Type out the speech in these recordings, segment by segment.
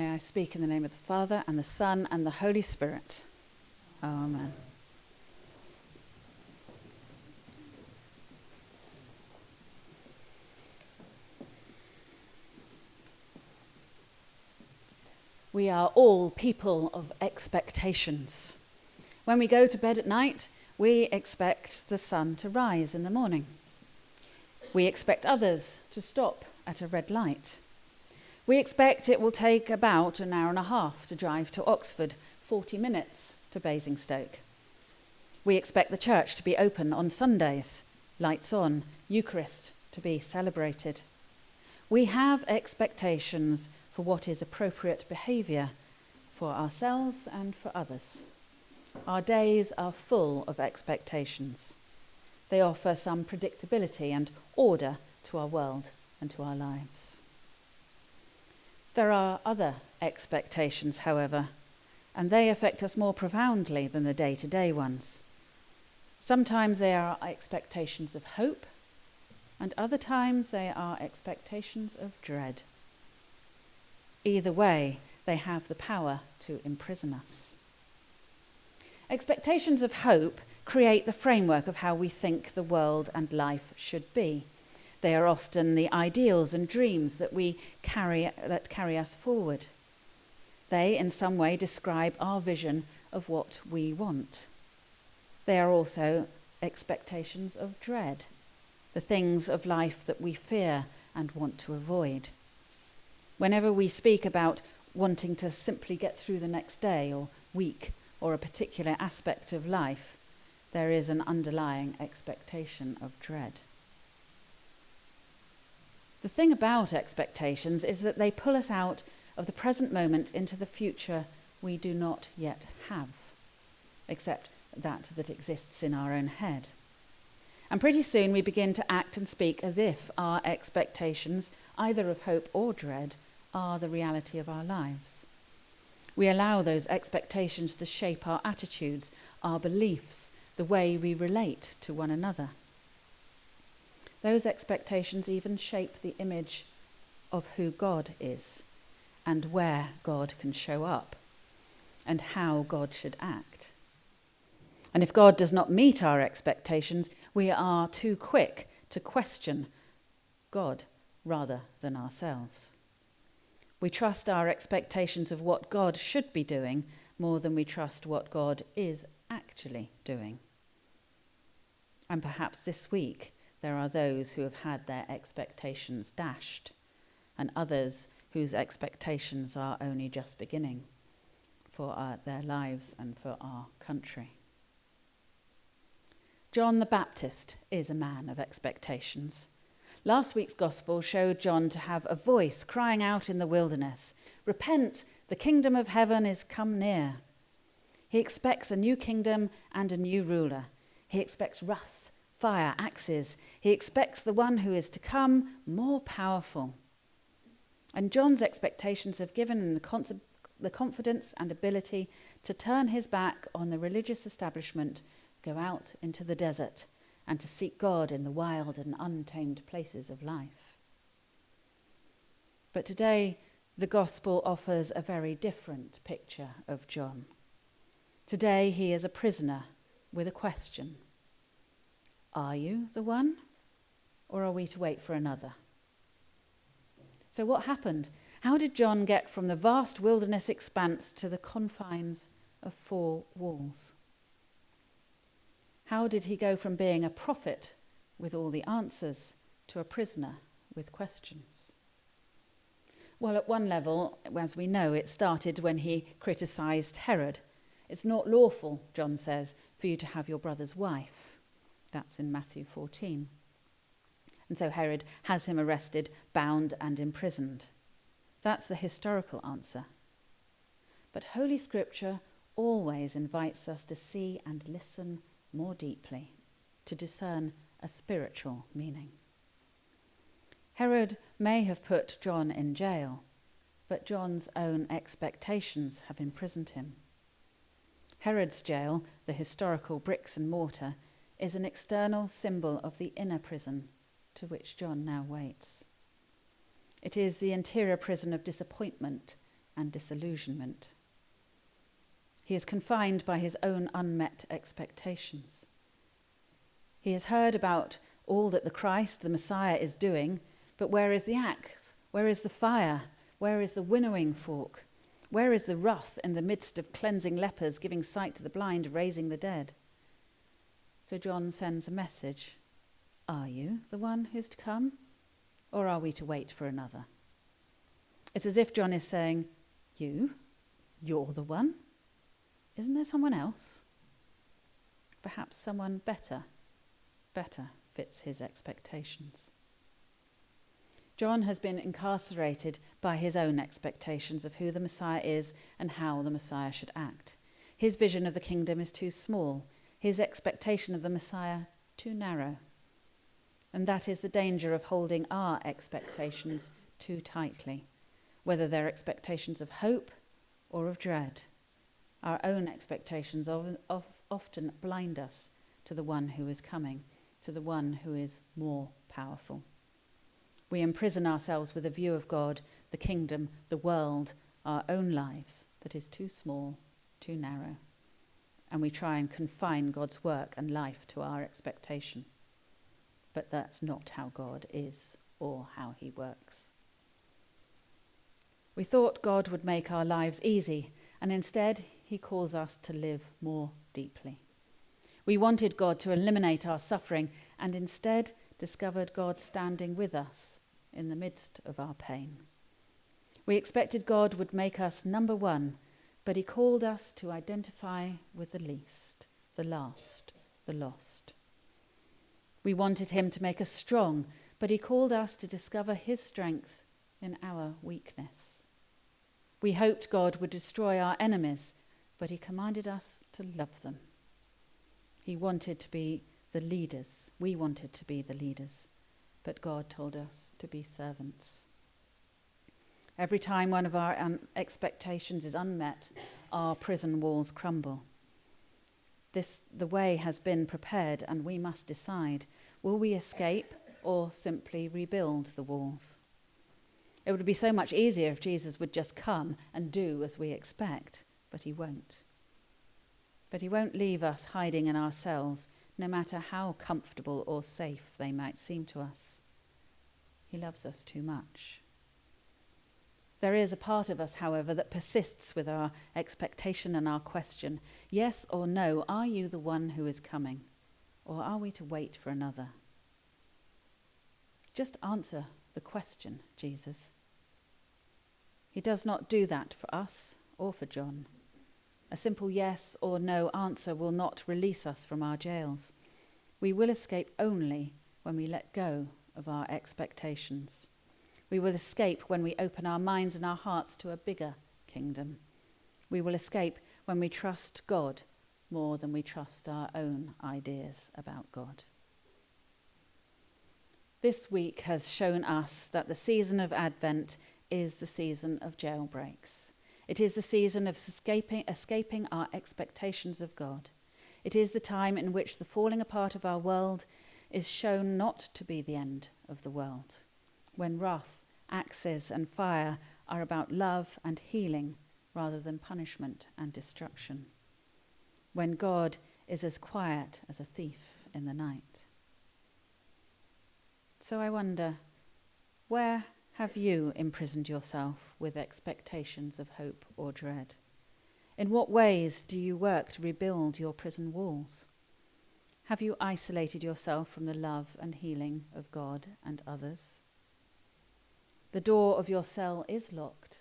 May I speak in the name of the Father, and the Son, and the Holy Spirit. Amen. We are all people of expectations. When we go to bed at night, we expect the sun to rise in the morning. We expect others to stop at a red light. We expect it will take about an hour and a half to drive to Oxford, 40 minutes to Basingstoke. We expect the church to be open on Sundays, lights on, Eucharist to be celebrated. We have expectations for what is appropriate behaviour for ourselves and for others. Our days are full of expectations. They offer some predictability and order to our world and to our lives. There are other expectations, however, and they affect us more profoundly than the day to day ones. Sometimes they are expectations of hope, and other times they are expectations of dread. Either way, they have the power to imprison us. Expectations of hope create the framework of how we think the world and life should be. They are often the ideals and dreams that we carry that carry us forward. They in some way describe our vision of what we want. They are also expectations of dread, the things of life that we fear and want to avoid. Whenever we speak about wanting to simply get through the next day or week or a particular aspect of life, there is an underlying expectation of dread. The thing about expectations is that they pull us out of the present moment into the future we do not yet have, except that that exists in our own head. And pretty soon we begin to act and speak as if our expectations, either of hope or dread, are the reality of our lives. We allow those expectations to shape our attitudes, our beliefs, the way we relate to one another. Those expectations even shape the image of who God is and where God can show up and how God should act. And if God does not meet our expectations, we are too quick to question God rather than ourselves. We trust our expectations of what God should be doing more than we trust what God is actually doing. And perhaps this week there are those who have had their expectations dashed, and others whose expectations are only just beginning for our, their lives and for our country. John the Baptist is a man of expectations. Last week's gospel showed John to have a voice crying out in the wilderness Repent, the kingdom of heaven is come near. He expects a new kingdom and a new ruler. He expects wrath, fire, axes. He expects the one who is to come more powerful. And John's expectations have given him the, con- the confidence and ability to turn his back on the religious establishment, go out into the desert, and to seek God in the wild and untamed places of life. But today, the gospel offers a very different picture of John. Today, he is a prisoner with a question Are you the one, or are we to wait for another? So, what happened? How did John get from the vast wilderness expanse to the confines of four walls? How did he go from being a prophet with all the answers to a prisoner with questions? Well, at one level, as we know, it started when he criticised Herod. It's not lawful, John says, for you to have your brother's wife. That's in Matthew 14. And so Herod has him arrested, bound, and imprisoned. That's the historical answer. But Holy Scripture always invites us to see and listen more deeply to discern a spiritual meaning. Herod may have put John in jail, but John's own expectations have imprisoned him. Herod's jail, the historical bricks and mortar, is an external symbol of the inner prison to which John now waits. It is the interior prison of disappointment and disillusionment. He is confined by his own unmet expectations. He has heard about all that the Christ, the Messiah, is doing, but where is the axe? Where is the fire? Where is the winnowing fork? Where is the wrath in the midst of cleansing lepers, giving sight to the blind, raising the dead? So John sends a message Are you the one who's to come? Or are we to wait for another? It's as if John is saying, You? You're the one? Isn't there someone else? Perhaps someone better, better fits his expectations. John has been incarcerated by his own expectations of who the Messiah is and how the Messiah should act. His vision of the kingdom is too small, his expectation of the Messiah too narrow. And that is the danger of holding our expectations too tightly, whether they're expectations of hope or of dread. Our own expectations of, of, often blind us to the one who is coming, to the one who is more powerful. We imprison ourselves with a view of God, the kingdom, the world, our own lives that is too small, too narrow. And we try and confine God's work and life to our expectation. But that's not how God is or how he works. We thought God would make our lives easy, and instead, he calls us to live more deeply. We wanted God to eliminate our suffering, and instead discovered God standing with us in the midst of our pain. We expected God would make us number one, but He called us to identify with the least, the last, the lost. We wanted Him to make us strong, but He called us to discover His strength in our weakness. We hoped God would destroy our enemies, but He commanded us to love them. He wanted to be the leaders. We wanted to be the leaders but God told us to be servants. Every time one of our um, expectations is unmet, our prison walls crumble. This, the way has been prepared, and we must decide will we escape or simply rebuild the walls? It would be so much easier if Jesus would just come and do as we expect, but he won't. But he won't leave us hiding in our cells no matter how comfortable or safe they might seem to us. He loves us too much. There is a part of us, however, that persists with our expectation and our question yes or no, are you the one who is coming? Or are we to wait for another? Just answer the question, Jesus. He does not do that for us or for John. A simple yes or no answer will not release us from our jails. We will escape only when we let go of our expectations. We will escape when we open our minds and our hearts to a bigger kingdom. We will escape when we trust God more than we trust our own ideas about God. This week has shown us that the season of Advent is the season of jailbreaks. It is the season of escaping, escaping our expectations of God. It is the time in which the falling apart of our world is shown not to be the end of the world, when wrath, axes, and fire are about love and healing rather than punishment and destruction, when God is as quiet as a thief in the night. So I wonder, where have you imprisoned yourself with expectations of hope or dread? In what ways do you work to rebuild your prison walls? Have you isolated yourself from the love and healing of God and others? The door of your cell is locked,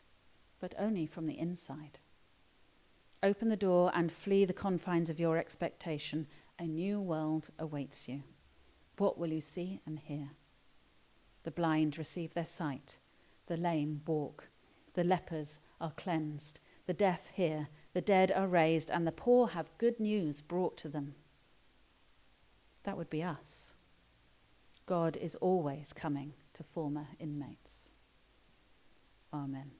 but only from the inside. Open the door and flee the confines of your expectation. A new world awaits you. What will you see and hear? The blind receive their sight, the lame walk, the lepers are cleansed, the deaf hear, the dead are raised, and the poor have good news brought to them. That would be us. God is always coming to former inmates. Amen.